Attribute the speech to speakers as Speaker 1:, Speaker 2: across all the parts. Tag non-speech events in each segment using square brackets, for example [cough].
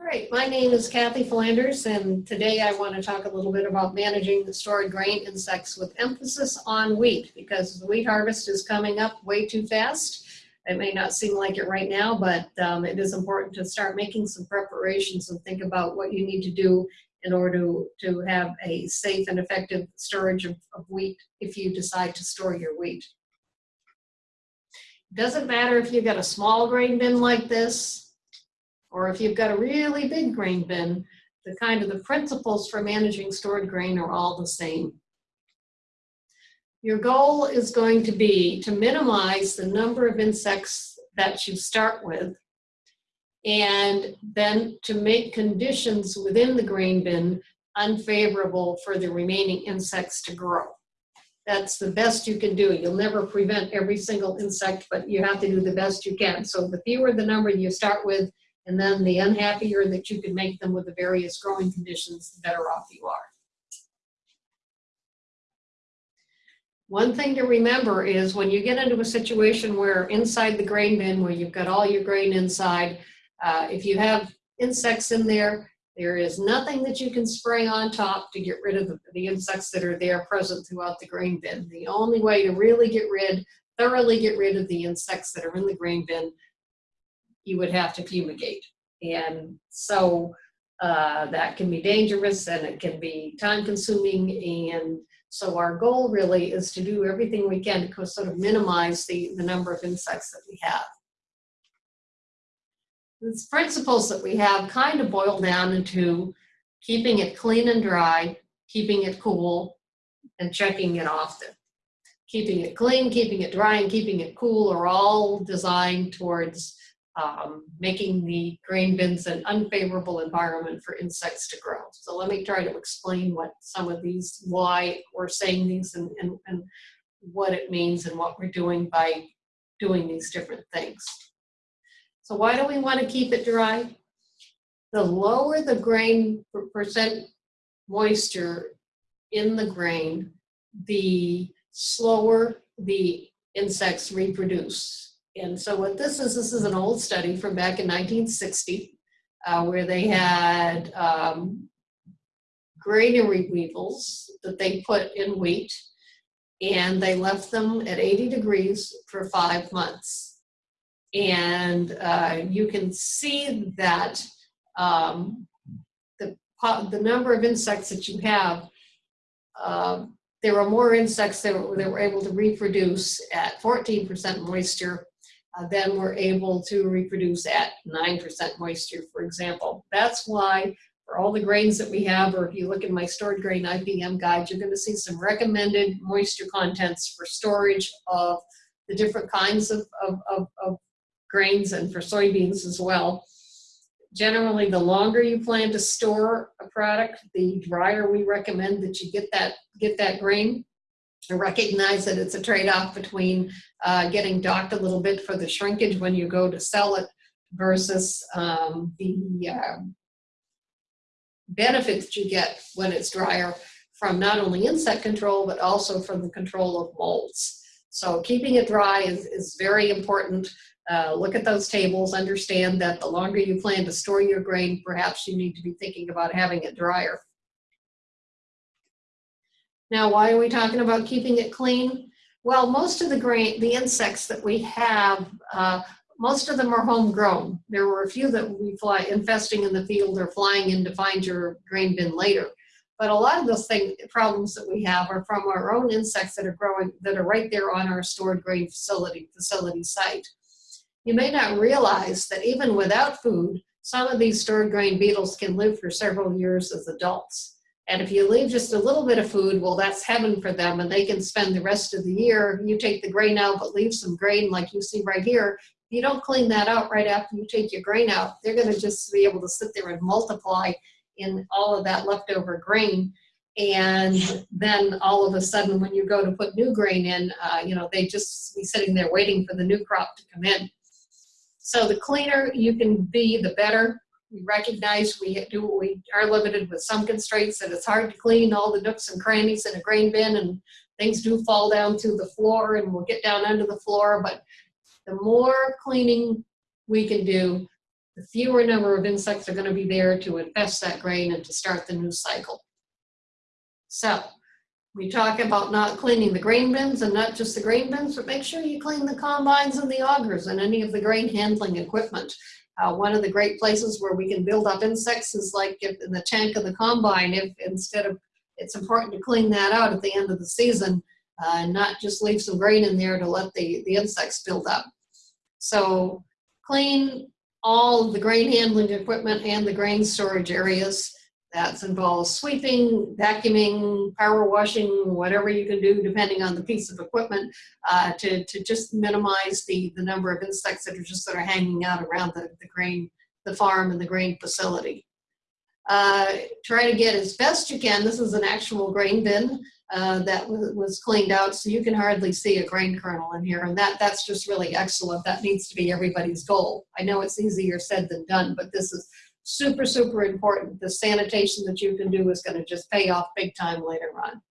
Speaker 1: All right, my name is Kathy Flanders, and today I want to talk a little bit about managing the stored grain insects with emphasis on wheat, because the wheat harvest is coming up way too fast. It may not seem like it right now, but um, it is important to start making some preparations and think about what you need to do in order to, have a safe and effective storage of, of wheat if you decide to store your wheat. Doesn't matter if you've got a small grain bin like this, or if you've got a really big grain bin, the kind of the principles for managing stored grain are all the same. Your goal is going to be to minimize the number of insects that you start with and then to make conditions within the grain bin unfavorable for the remaining insects to grow. That's the best you can do. You'll never prevent every single insect, but you have to do the best you can. So the fewer the number you start with, and then the unhappier that you can make them with the various growing conditions, the better off you are. One thing to remember is when you get into a situation where inside the grain bin, where you've got all your grain inside, uh, if you have insects in there, there is nothing that you can spray on top to get rid of the, the insects that are there present throughout the grain bin. The only way to really get rid, thoroughly get rid of the insects that are in the grain bin, you would have to fumigate. And so uh, that can be dangerous and it can be time consuming and so our goal really is to do everything we can to sort of minimize the, the number of insects that we have. These principles that we have kind of boil down into keeping it clean and dry, keeping it cool, and checking it often. Keeping it clean, keeping it dry, and keeping it cool are all designed towards um, making the grain bins an unfavorable environment for insects to grow. So let me try to explain what some of these, why we're saying these and, and, and what it means and what we're doing by doing these different things. So why do we want to keep it dry? The lower the grain percent moisture in the grain, the slower the insects reproduce. And so what this is, this is an old study from back in 1960 uh, where they had um, granary weevils that they put in wheat and they left them at 80 degrees for five months. And uh, you can see that um, the, the number of insects that you have uh, there were more insects that were, that were able to reproduce at 14% moisture uh, then we're able to reproduce at 9% moisture, for example. That's why for all the grains that we have, or if you look in my stored grain IPM guide, you're gonna see some recommended moisture contents for storage of the different kinds of, of, of, of grains and for soybeans as well. Generally, the longer you plan to store a product, the drier we recommend that you get that, get that grain. I recognize that it's a trade-off between uh, getting docked a little bit for the shrinkage when you go to sell it versus um, the uh, benefits you get when it's drier from not only insect control but also from the control of molds. So keeping it dry is, is very important. Uh, look at those tables, understand that the longer you plan to store your grain, perhaps you need to be thinking about having it drier. Now, why are we talking about keeping it clean? Well, most of the grain, the insects that we have, uh, most of them are homegrown. There were a few that we fly infesting in the field or flying in to find your grain bin later. But a lot of those thing, problems that we have are from our own insects that are growing, that are right there on our stored grain facility, facility site. You may not realize that even without food, some of these stored grain beetles can live for several years as adults. And if you leave just a little bit of food, well, that's heaven for them and they can spend the rest of the year. You take the grain out, but leave some grain like you see right here. If you don't clean that out right after you take your grain out, they're gonna just be able to sit there and multiply in all of that leftover grain. And then all of a sudden, when you go to put new grain in, uh, you know, they just be sitting there waiting for the new crop to come in. So the cleaner you can be, the better we recognize we do we are limited with some constraints that it's hard to clean all the nooks and crannies in a grain bin and things do fall down to the floor and we'll get down under the floor but the more cleaning we can do the fewer number of insects are gonna be there to infest that grain and to start the new cycle. So, we talk about not cleaning the grain bins and not just the grain bins, but make sure you clean the combines and the augers and any of the grain handling equipment. Uh, one of the great places where we can build up insects is like in the tank of the combine, if instead of, it's important to clean that out at the end of the season uh, and not just leave some grain in there to let the, the insects build up. So clean all the grain handling equipment and the grain storage areas. That involves sweeping, vacuuming, power washing, whatever you can do depending on the piece of equipment uh, to, to just minimize the, the number of insects that are just sort of hanging out around the, the grain, the farm and the grain facility. Uh, try to get as best you can, this is an actual grain bin uh, that was, was cleaned out so you can hardly see a grain kernel in here and that that's just really excellent. That needs to be everybody's goal. I know it's easier said than done, but this is super, super important. The sanitation that you can do is gonna just pay off big time later on.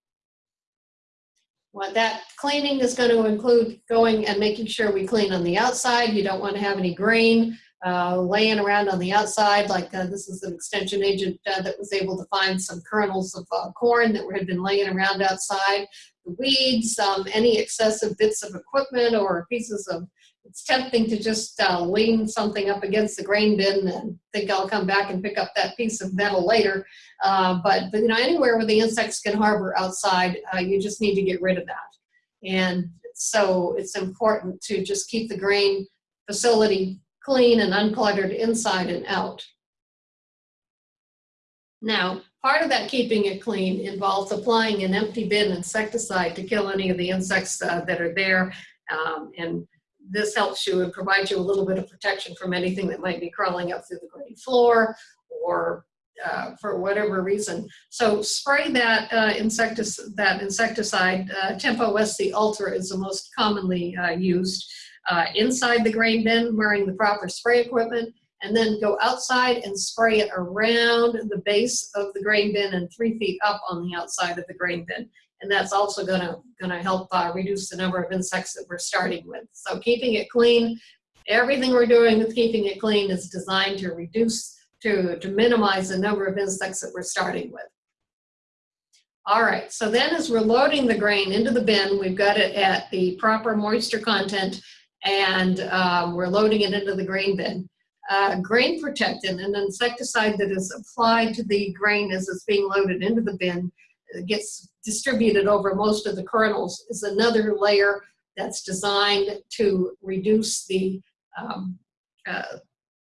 Speaker 1: What that cleaning is going to include going and making sure we clean on the outside. You don't want to have any grain uh, laying around on the outside. Like uh, this is an extension agent uh, that was able to find some kernels of uh, corn that had been laying around outside. The weeds, um, any excessive bits of equipment or pieces of it's tempting to just uh, lean something up against the grain bin and think I'll come back and pick up that piece of metal later. Uh, but, but you know, anywhere where the insects can harbor outside, uh, you just need to get rid of that. And so it's important to just keep the grain facility clean and uncluttered inside and out. Now, part of that keeping it clean involves applying an empty bin insecticide to kill any of the insects uh, that are there. Um, and this helps you and provides you a little bit of protection from anything that might be crawling up through the grain floor or uh, for whatever reason. So spray that uh, insecticide, that insecticide, uh, Tempo SC Ultra is the most commonly uh, used uh, inside the grain bin wearing the proper spray equipment and then go outside and spray it around the base of the grain bin and three feet up on the outside of the grain bin and that's also gonna, gonna help uh, reduce the number of insects that we're starting with. So keeping it clean, everything we're doing with keeping it clean is designed to reduce, to, to minimize the number of insects that we're starting with. All right, so then as we're loading the grain into the bin, we've got it at the proper moisture content and um, we're loading it into the grain bin. Uh, grain protectant, an insecticide that is applied to the grain as it's being loaded into the bin, gets distributed over most of the kernels is another layer that's designed to reduce the um, uh,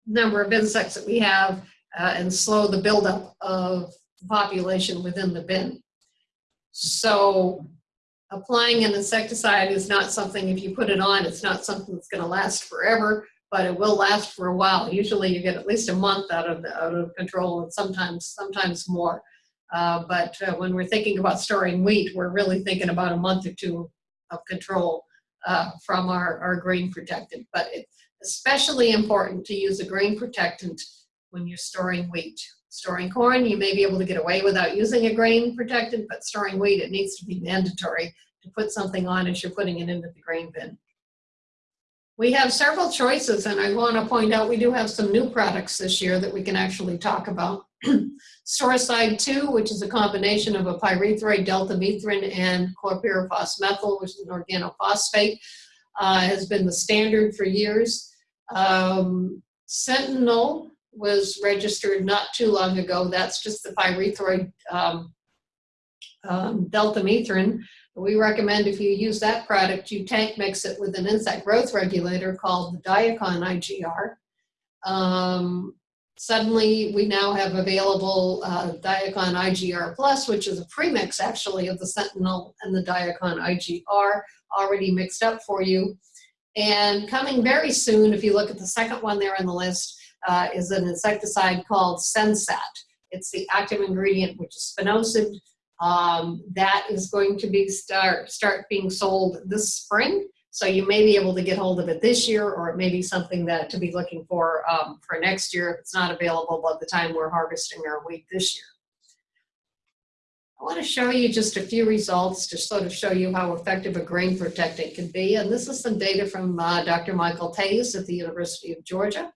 Speaker 1: number of insects that we have uh, and slow the buildup of the population within the bin. So applying an insecticide is not something, if you put it on, it's not something that's gonna last forever, but it will last for a while. Usually you get at least a month out of, the, out of control and sometimes, sometimes more. Uh, but uh, when we're thinking about storing wheat, we're really thinking about a month or two of control uh, from our, our grain protectant. But it's especially important to use a grain protectant when you're storing wheat. Storing corn, you may be able to get away without using a grain protectant, but storing wheat, it needs to be mandatory to put something on as you're putting it into the grain bin. We have several choices, and I want to point out we do have some new products this year that we can actually talk about. [clears throat] Storcide 2, which is a combination of a pyrethroid deltamethrin and chlorpyrifos methyl, which is an organophosphate, uh, has been the standard for years. Um, Sentinel was registered not too long ago. That's just the pyrethroid um, um, deltamethrin. We recommend if you use that product, you tank mix it with an insect growth regulator called the Diacon IGR. Um, suddenly, we now have available uh, Diacon IGR Plus, which is a premix actually of the Sentinel and the Diacon IGR already mixed up for you. And coming very soon, if you look at the second one there on the list, uh, is an insecticide called Sensat. It's the active ingredient, which is spinosad, um, that is going to be start, start being sold this spring. So you may be able to get hold of it this year, or it may be something that to be looking for um, for next year if it's not available by the time we're harvesting our wheat this year. I want to show you just a few results to sort of show you how effective a grain protectant can be. And this is some data from uh, Dr. Michael Toews at the University of Georgia.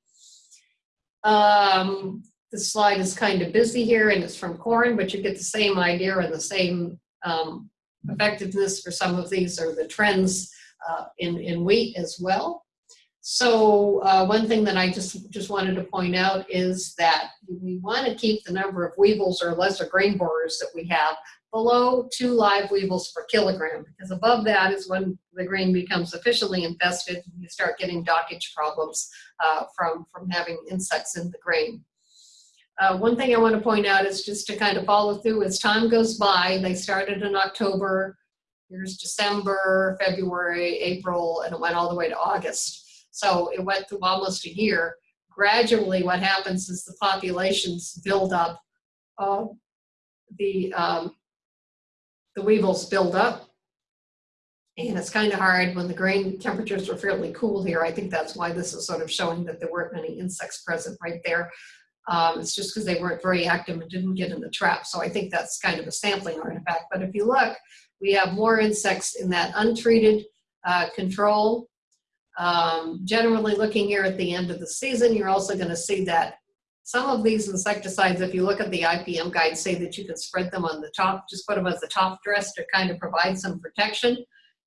Speaker 1: Um, the slide is kind of busy here and it's from corn, but you get the same idea and the same um, effectiveness for some of these or the trends uh, in, in wheat as well. So uh, one thing that I just, just wanted to point out is that we want to keep the number of weevils or lesser grain borers that we have below two live weevils per kilogram because above that is when the grain becomes sufficiently infested and you start getting dockage problems uh, from, from having insects in the grain. Uh, one thing I want to point out is just to kind of follow through as time goes by, they started in October, here's December, February, April, and it went all the way to August. So it went through almost a year. Gradually, what happens is the populations build up. Uh, the, um, the weevils build up. And it's kind of hard when the grain temperatures were fairly cool here. I think that's why this is sort of showing that there weren't many insects present right there. Um, it's just because they weren't very active and didn't get in the trap. So I think that's kind of a sampling artifact. But if you look, we have more insects in that untreated uh, control um, generally looking here at the end of the season, you're also going to see that some of these insecticides, if you look at the IPM guide, say that you can spread them on the top, just put them as a top dress to kind of provide some protection.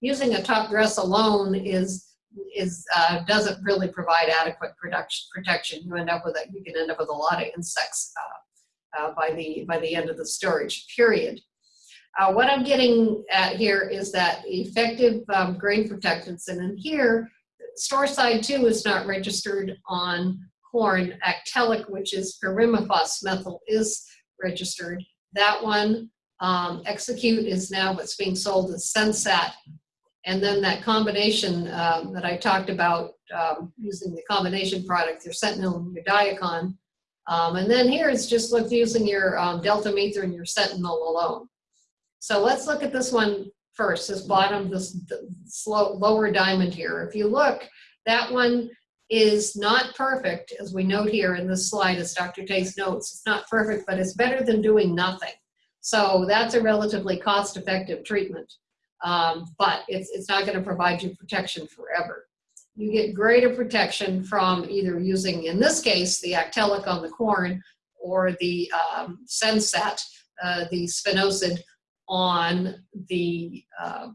Speaker 1: Using a top dress alone is is uh, doesn't really provide adequate production protection. You end up with a, you can end up with a lot of insects uh, uh, by the by the end of the storage period. Uh, what I'm getting at here is that effective um, grain protectants, and in here Storcide two is not registered on corn. Actellic, which is pirimiphos methyl, is registered. That one, um, Execute is now what's being sold as Sensat. And then that combination um, that I talked about um, using the combination product, your Sentinel and your Diacon. Um, and then here it's just look using your um, deltamethrin and your Sentinel alone. So let's look at this one first, this bottom, this slow, lower diamond here. If you look, that one is not perfect, as we note here in this slide, as Dr. Toews notes. It's not perfect, but it's better than doing nothing. So that's a relatively cost-effective treatment, um, but it's, it's not going to provide you protection forever. You get greater protection from either using, in this case, the Actellic on the corn or the um, Sensat, uh, the spinosad on the uh,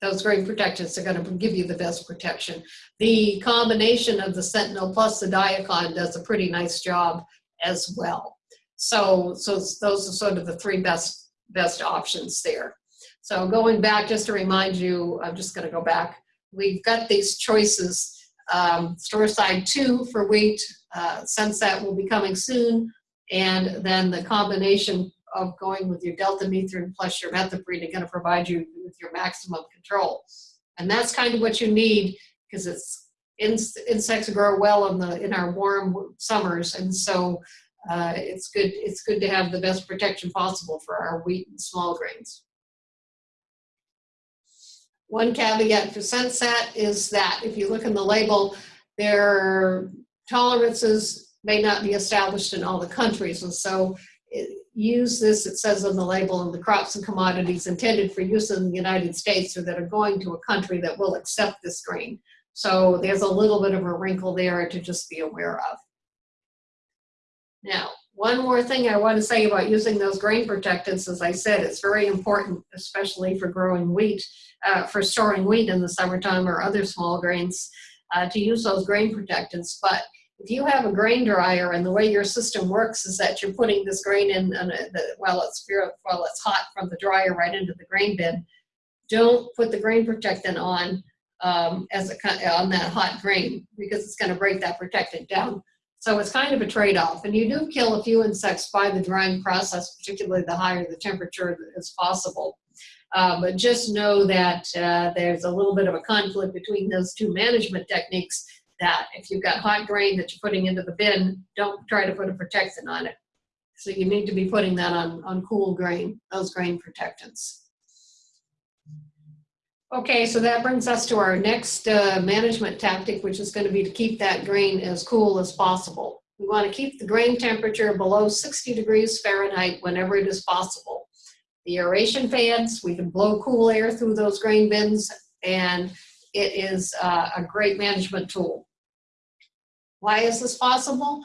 Speaker 1: those grain protectants are going to give you the best protection. The combination of the Sentinel plus the Diacon does a pretty nice job as well. So, so those are sort of the three best best options there. So going back, just to remind you, I'm just going to go back. We've got these choices. Um, Storcide two for wheat, uh, Sensat will be coming soon, and then the combination of going with your deltamethrin plus your methoprene are going to provide you with your maximum control. And that's kind of what you need because it's in, insects grow well in the in our warm summers, and so uh, it's good it's good to have the best protection possible for our wheat and small grains. One caveat for Sensat is that if you look in the label, their tolerances may not be established in all the countries, and so use this, it says on the label, in the crops and commodities intended for use in the United States or that are going to a country that will accept this grain. So there's a little bit of a wrinkle there to just be aware of. Now, one more thing I want to say about using those grain protectants, as I said, it's very important, especially for growing wheat, uh, for storing wheat in the summertime or other small grains, uh, to use those grain protectants. But if you have a grain dryer and the way your system works is that you're putting this grain in and while it's while it's hot from the dryer right into the grain bin, don't put the grain protectant on um, as a on that hot grain because it's going to break that protectant down. So it's kind of a trade-off, and you do kill a few insects by the drying process, particularly the higher the temperature is possible. Uh, but just know that uh, there's a little bit of a conflict between those two management techniques that. If you've got hot grain that you're putting into the bin, don't try to put a protectant on it. So you need to be putting that on, on cool grain, those grain protectants. Okay, so that brings us to our next uh, management tactic, which is going to be to keep that grain as cool as possible. We want to keep the grain temperature below 60 degrees Fahrenheit whenever it is possible. The aeration fans, we can blow cool air through those grain bins, and it is uh, a great management tool. Why is this possible?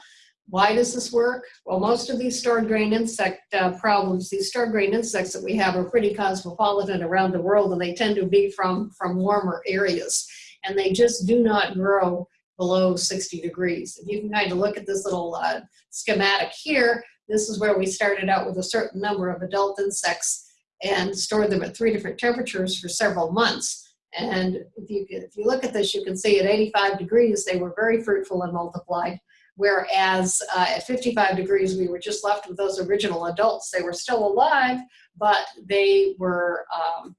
Speaker 1: Why does this work? Well, most of these stored grain insect uh, problems, these stored grain insects that we have are pretty cosmopolitan around the world and they tend to be from, from warmer areas. And they just do not grow below 60 degrees. If you can kind of look at this little uh, schematic here, this is where we started out with a certain number of adult insects and stored them at three different temperatures for several months. And if you, if you look at this, you can see at 85 degrees, they were very fruitful and multiplied. Whereas uh, at 55 degrees, we were just left with those original adults. They were still alive, but they were, um,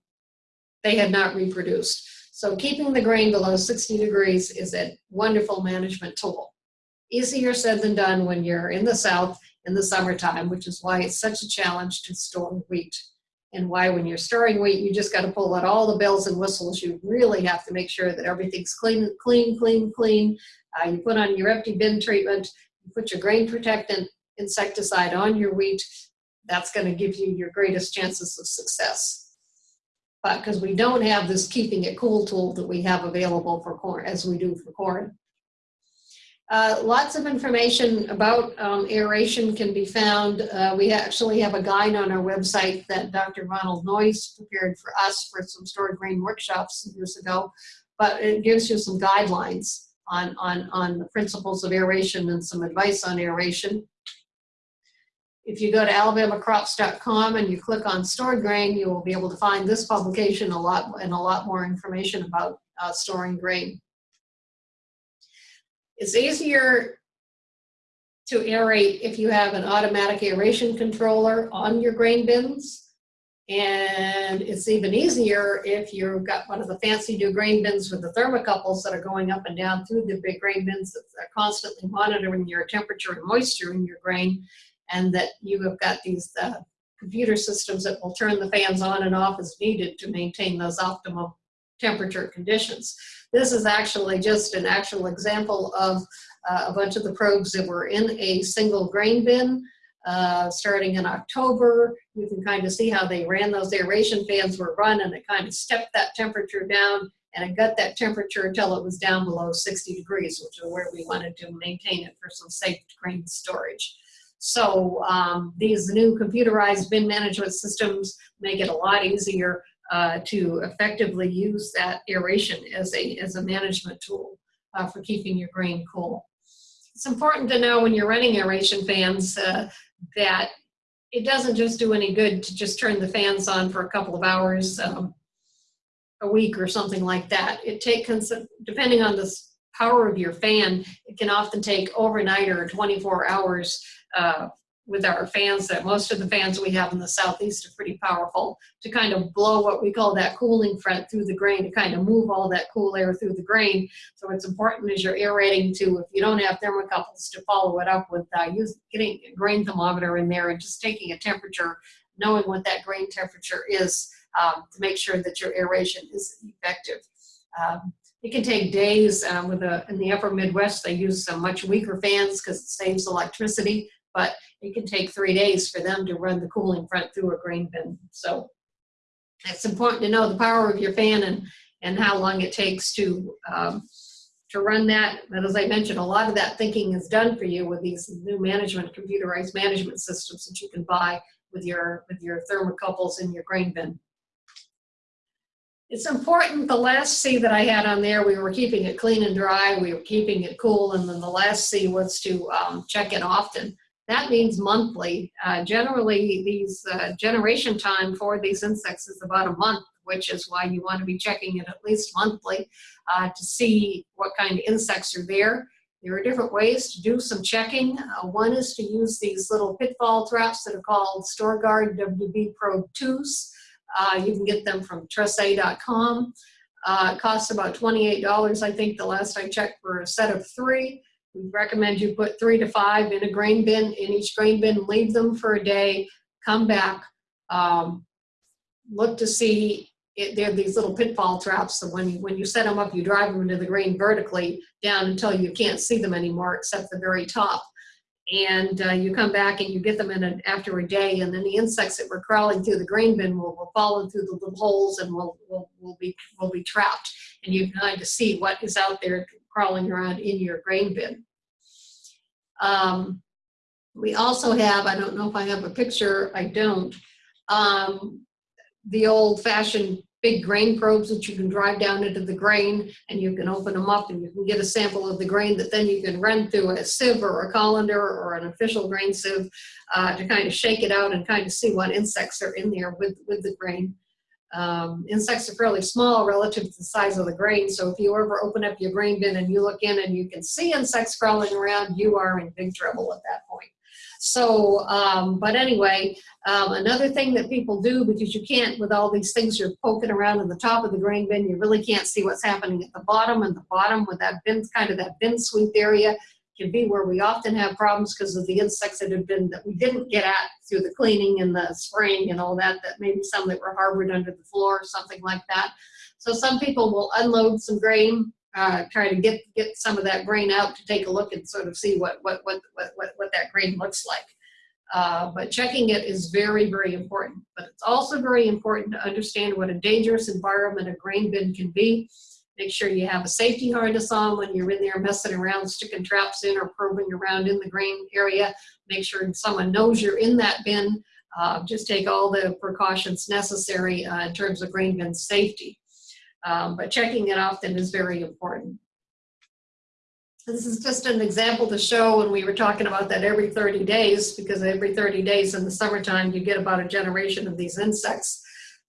Speaker 1: they had not reproduced. So keeping the grain below 60 degrees is a wonderful management tool. Easier said than done when you're in the South in the summertime, which is why it's such a challenge to store wheat and why when you're storing wheat, you just got to pull out all the bells and whistles. You really have to make sure that everything's clean, clean, clean, clean. Uh, you put on your empty bin treatment, you put your grain protectant insecticide on your wheat. That's going to give you your greatest chances of success. But because we don't have this keeping it cool tool that we have available for corn, as we do for corn. Uh, lots of information about um, aeration can be found. Uh, we actually have a guide on our website that Dr. Ronald Noyes prepared for us for some stored grain workshops years ago, but it gives you some guidelines on, on, on the principles of aeration and some advice on aeration. If you go to alabamacrops.com and you click on stored grain, you will be able to find this publication a lot and a lot more information about uh, storing grain. It's easier to aerate if you have an automatic aeration controller on your grain bins. And it's even easier if you've got one of the fancy new grain bins with the thermocouples that are going up and down through the big grain bins that are constantly monitoring your temperature and moisture in your grain. And that you have got these uh, computer systems that will turn the fans on and off as needed to maintain those optimal temperature conditions. This is actually just an actual example of uh, a bunch of the probes that were in a single grain bin uh, starting in October. You can kind of see how they ran those aeration fans were run and it kind of stepped that temperature down and it got that temperature until it was down below 60 degrees, which is where we wanted to maintain it for some safe grain storage. So um, these new computerized bin management systems make it a lot easier uh, to effectively use that aeration as a, as a management tool uh, for keeping your grain cool. It's important to know when you're running aeration fans uh, that it doesn't just do any good to just turn the fans on for a couple of hours um, a week or something like that. It takes, depending on the power of your fan, it can often take overnight or 24 hours uh, with our fans that most of the fans we have in the southeast are pretty powerful to kind of blow what we call that cooling front through the grain to kind of move all that cool air through the grain. So it's important as you're aerating to, if you don't have thermocouples, to follow it up with uh, use, getting a grain thermometer in there and just taking a temperature, knowing what that grain temperature is um, to make sure that your aeration is effective. Um, it can take days um, with a, in the upper Midwest, they use some much weaker fans because it saves electricity, but it can take three days for them to run the cooling front through a grain bin. So it's important to know the power of your fan and, and how long it takes to, um, to run that. But as I mentioned, a lot of that thinking is done for you with these new management, computerized management systems that you can buy with your, with your thermocouples in your grain bin. It's important, the last C that I had on there, we were keeping it clean and dry, we were keeping it cool, and then the last C was to um, check it often. That means monthly. Uh, generally, these uh, generation time for these insects is about a month, which is why you want to be checking it at least monthly uh, to see what kind of insects are there. There are different ways to do some checking. Uh, one is to use these little pitfall traps that are called Storgard WB Pro 2s. Uh, you can get them from trece.com. Uh, it costs about $28, I think, the last I checked for a set of three. We recommend you put three to five in a grain bin, in each grain bin, leave them for a day, come back, um, look to see, it, they're these little pitfall traps, so when you, when you set them up, you drive them into the grain vertically down until you can't see them anymore except the very top. And uh, you come back and you get them in a, after a day, and then the insects that were crawling through the grain bin will, will fall through the little holes and will, will, will, be, will be trapped. And you can kind of see what is out there crawling around in your grain bin. Um, we also have, I don't know if I have a picture, I don't, um, the old fashioned big grain probes that you can drive down into the grain and you can open them up and you can get a sample of the grain that then you can run through a sieve or a colander or an official grain sieve uh, to kind of shake it out and kind of see what insects are in there with, with the grain. Um, insects are fairly small relative to the size of the grain, so if you ever open up your grain bin and you look in and you can see insects crawling around, you are in big trouble at that point. So, um, but anyway, um, another thing that people do, because you can't, with all these things you're poking around in the top of the grain bin, you really can't see what's happening at the bottom, and the bottom with that bin, kind of that bin sweep area can be where we often have problems because of the insects that have been, that we didn't get at through the cleaning and the spraying and all that, that maybe some that were harbored under the floor or something like that. So some people will unload some grain uh, try to get get some of that grain out to take a look and sort of see what what what what what, what that grain looks like. Uh, but checking it is very very important. But it's also very important to understand what a dangerous environment a grain bin can be. Make sure you have a safety harness on when you're in there messing around, sticking traps in or probing around in the grain area. Make sure someone knows you're in that bin. Uh, just take all the precautions necessary uh, in terms of grain bin safety. Um, but checking it often is very important. This is just an example to show when we were talking about that every 30 days, because every 30 days in the summertime, you get about a generation of these insects.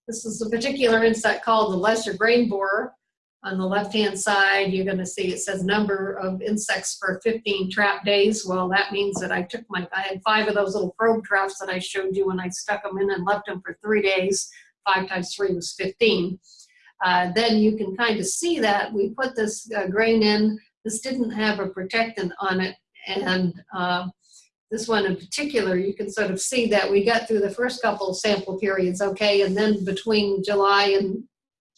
Speaker 1: This is a particular insect called the lesser grain borer. On the left-hand side, you're gonna see it says number of insects for 15 trap days. Well, that means that I took my, I had five of those little probe traps that I showed you when I stuck them in and left them for three days. Five times three was 15 uh, then you can kind of see that we put this uh, grain in. This didn't have a protectant on it, and uh, this one in particular, you can sort of see that we got through the first couple of sample periods okay, and then between July and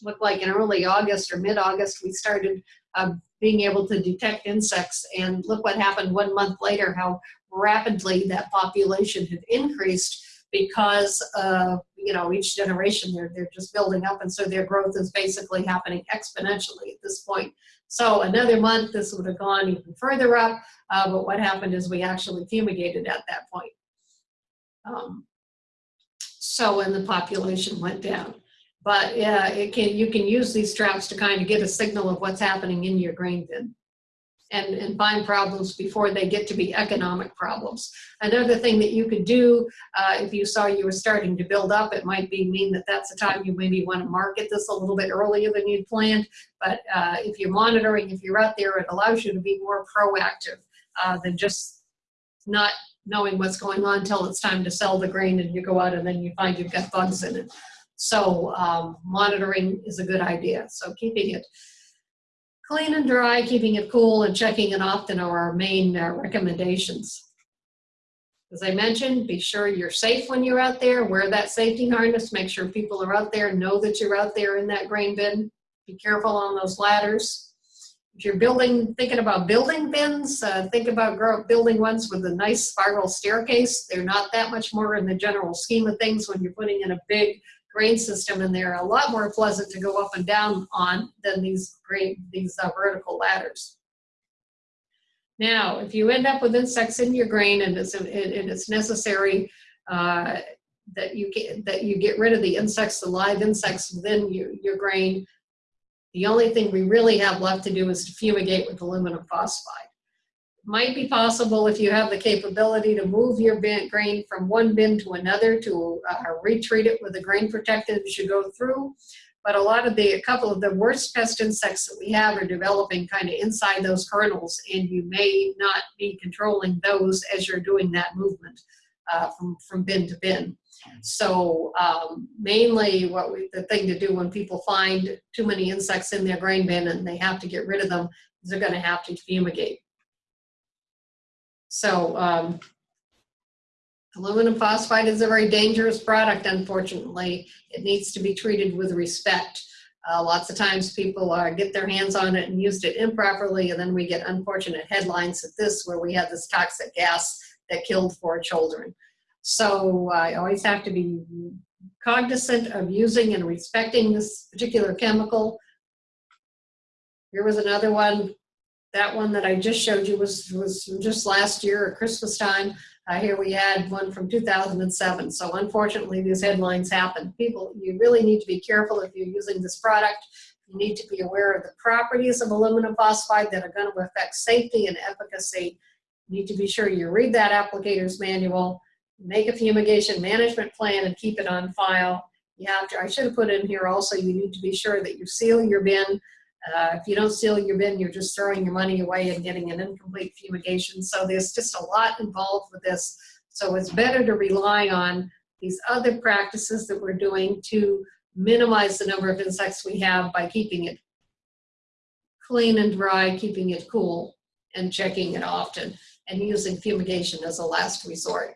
Speaker 1: looked like in early August or mid-August, we started uh, being able to detect insects, and look what happened one month later, how rapidly that population had increased because uh, you know each generation they're they're just building up, and so their growth is basically happening exponentially at this point. So another month, this would have gone even further up. Uh, but what happened is we actually fumigated at that point. Um, so when the population went down. But yeah, it can you can use these traps to kind of get a signal of what's happening in your grain bin and, and find problems before they get to be economic problems. Another thing that you could do uh, if you saw you were starting to build up, it might be mean that that's the time you maybe want to market this a little bit earlier than you'd planned. But uh, if you're monitoring, if you're out there, it allows you to be more proactive uh, than just not knowing what's going on until it's time to sell the grain and you go out and then you find you've got bugs in it. So um, monitoring is a good idea. So keeping it Clean and dry, keeping it cool, and checking it often are our main uh, recommendations. As I mentioned, be sure you're safe when you're out there. Wear that safety harness. Make sure people are out there, know that you're out there in that grain bin. Be careful on those ladders. If you're building, thinking about building bins, uh, think about grow, building ones with a nice spiral staircase. They're not that much more in the general scheme of things when you're putting in a big grain system and they're a lot more pleasant to go up and down on than these grain, these uh, vertical ladders. Now, if you end up with insects in your grain and it's, and it's necessary uh, that you get that you get rid of the insects, the live insects within your, your grain, the only thing we really have left to do is to fumigate with aluminum phosphide might be possible if you have the capability to move your bin, grain from one bin to another to uh, retreat it with a grain protectant as you go through. But a lot of the, a couple of the worst pest insects that we have are developing kind of inside those kernels and you may not be controlling those as you're doing that movement uh, from, from bin to bin. So um, mainly what we, the thing to do when people find too many insects in their grain bin and they have to get rid of them is they're gonna have to fumigate. So um, aluminum phosphide is a very dangerous product, unfortunately. It needs to be treated with respect. Uh, lots of times people uh, get their hands on it and used it improperly, and then we get unfortunate headlines at this where we have this toxic gas that killed four children. So uh, I always have to be cognizant of using and respecting this particular chemical. Here was another one that one that I just showed you was, was just last year at Christmas time. Uh, here we had one from 2007. So unfortunately, these headlines happen. People, you really need to be careful if you're using this product. You need to be aware of the properties of aluminum phosphide that are going to affect safety and efficacy. You need to be sure you read that applicator's manual, make a fumigation management plan and keep it on file. You have to, I should have put in here also, you need to be sure that you seal your bin. Uh, if you don't seal your bin, you're just throwing your money away and getting an incomplete fumigation. So there's just a lot involved with this. So it's better to rely on these other practices that we're doing to minimize the number of insects we have by keeping it clean and dry, keeping it cool, and checking it often, and using fumigation as a last resort.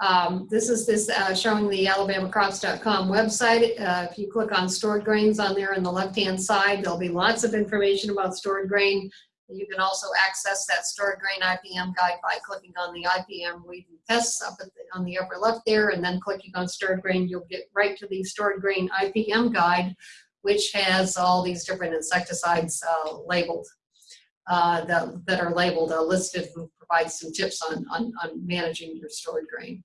Speaker 1: Um, this is this uh, showing the alabamacrops.com website. Uh, if you click on stored grains on there on the left-hand side, there'll be lots of information about stored grain. You can also access that stored grain IPM guide by clicking on the IPM weed and pests up the, on the upper left there, and then clicking on stored grain, you'll get right to the stored grain IPM guide, which has all these different insecticides uh, labeled. Uh, that, that are labeled, uh, listed, and provides some tips on, on, on managing your stored grain.